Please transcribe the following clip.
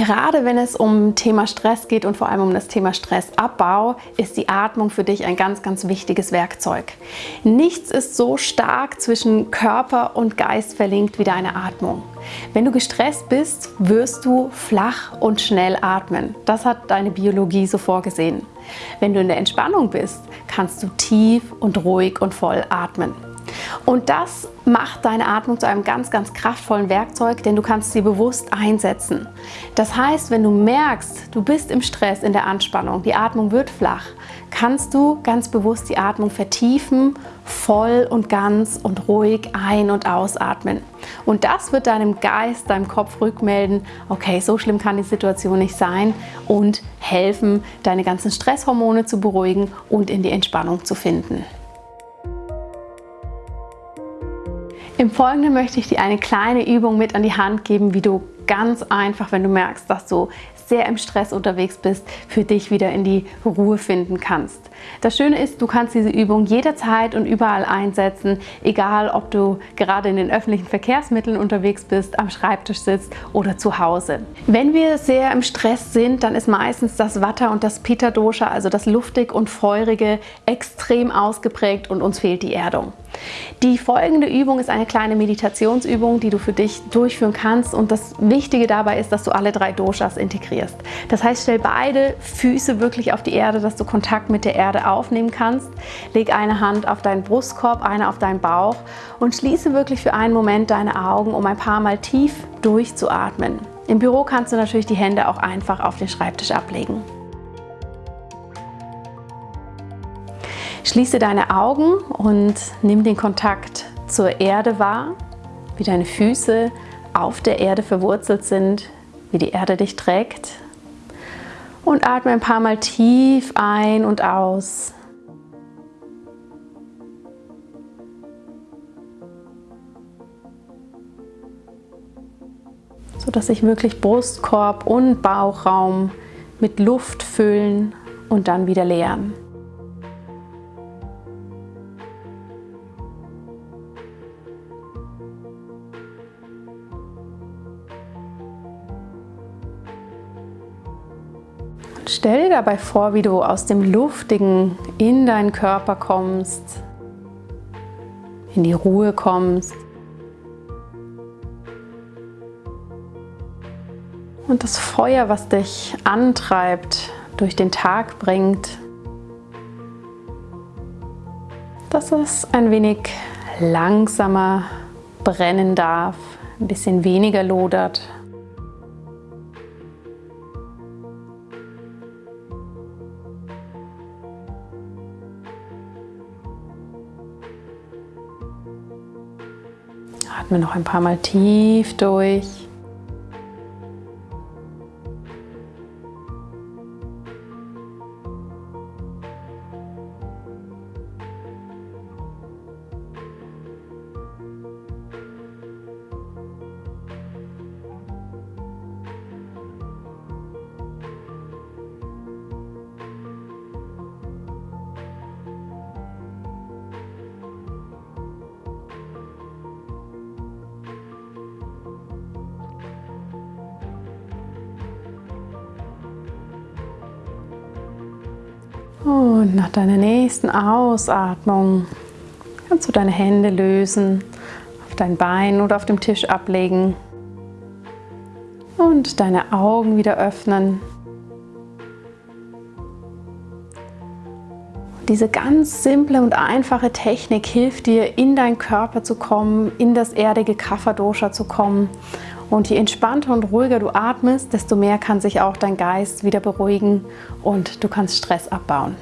Gerade wenn es um Thema Stress geht und vor allem um das Thema Stressabbau, ist die Atmung für dich ein ganz, ganz wichtiges Werkzeug. Nichts ist so stark zwischen Körper und Geist verlinkt wie deine Atmung. Wenn du gestresst bist, wirst du flach und schnell atmen. Das hat deine Biologie so vorgesehen. Wenn du in der Entspannung bist, kannst du tief und ruhig und voll atmen. Und das macht deine Atmung zu einem ganz, ganz kraftvollen Werkzeug, denn du kannst sie bewusst einsetzen. Das heißt, wenn du merkst, du bist im Stress, in der Anspannung, die Atmung wird flach, kannst du ganz bewusst die Atmung vertiefen, voll und ganz und ruhig ein- und ausatmen. Und das wird deinem Geist, deinem Kopf rückmelden, okay, so schlimm kann die Situation nicht sein und helfen, deine ganzen Stresshormone zu beruhigen und in die Entspannung zu finden. Im Folgenden möchte ich dir eine kleine Übung mit an die Hand geben, wie du ganz einfach, wenn du merkst, dass du sehr im Stress unterwegs bist, für dich wieder in die Ruhe finden kannst. Das Schöne ist, du kannst diese Übung jederzeit und überall einsetzen, egal ob du gerade in den öffentlichen Verkehrsmitteln unterwegs bist, am Schreibtisch sitzt oder zu Hause. Wenn wir sehr im Stress sind, dann ist meistens das Vata und das Pitta Dosha, also das luftig und feurige, extrem ausgeprägt und uns fehlt die Erdung. Die folgende Übung ist eine kleine Meditationsübung, die du für dich durchführen kannst und das Wichtige dabei ist, dass du alle drei Doshas integrierst. Das heißt, stell beide Füße wirklich auf die Erde, dass du Kontakt mit der Erde aufnehmen kannst. Leg eine Hand auf deinen Brustkorb, eine auf deinen Bauch und schließe wirklich für einen Moment deine Augen, um ein paar Mal tief durchzuatmen. Im Büro kannst du natürlich die Hände auch einfach auf den Schreibtisch ablegen. Schließe deine Augen und nimm den Kontakt zur Erde wahr, wie deine Füße auf der Erde verwurzelt sind, wie die Erde dich trägt. Und atme ein paar Mal tief ein und aus. sodass sich wirklich Brustkorb und Bauchraum mit Luft füllen und dann wieder leeren. Stell dir dabei vor, wie du aus dem Luftigen in deinen Körper kommst, in die Ruhe kommst und das Feuer, was dich antreibt, durch den Tag bringt, dass es ein wenig langsamer brennen darf, ein bisschen weniger lodert. Atme noch ein paar Mal tief durch. Und nach deiner nächsten Ausatmung kannst du deine Hände lösen, auf dein Bein oder auf dem Tisch ablegen und deine Augen wieder öffnen. Diese ganz simple und einfache Technik hilft dir, in deinen Körper zu kommen, in das erdige Kapha-Dosha zu kommen und je entspannter und ruhiger du atmest, desto mehr kann sich auch dein Geist wieder beruhigen und du kannst Stress abbauen.